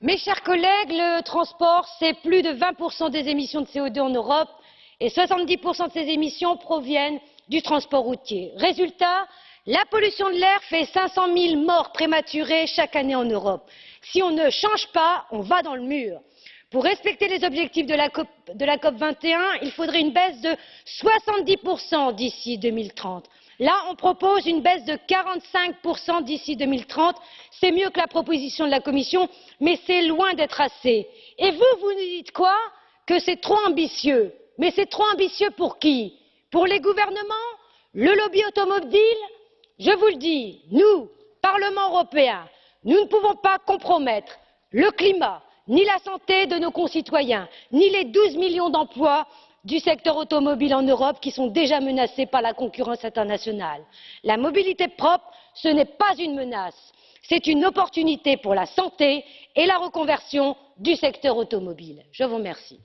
Mes chers collègues, le transport, c'est plus de 20% des émissions de CO2 en Europe et 70% de ces émissions proviennent du transport routier. Résultat, la pollution de l'air fait 500 000 morts prématurées chaque année en Europe. Si on ne change pas, on va dans le mur. Pour respecter les objectifs de la COP, de la COP 21, il faudrait une baisse de 70% d'ici 2030. Là, on propose une baisse de 45% d'ici 2030. C'est mieux que la proposition de la Commission, mais c'est loin d'être assez. Et vous, vous nous dites quoi? Que c'est trop ambitieux. Mais c'est trop ambitieux pour qui? Pour les gouvernements? Le lobby automobile? Je vous le dis, nous, Parlement européen, nous ne pouvons pas compromettre le climat, ni la santé de nos concitoyens, ni les 12 millions d'emplois du secteur automobile en Europe qui sont déjà menacés par la concurrence internationale. La mobilité propre, ce n'est pas une menace, c'est une opportunité pour la santé et la reconversion du secteur automobile. Je vous remercie.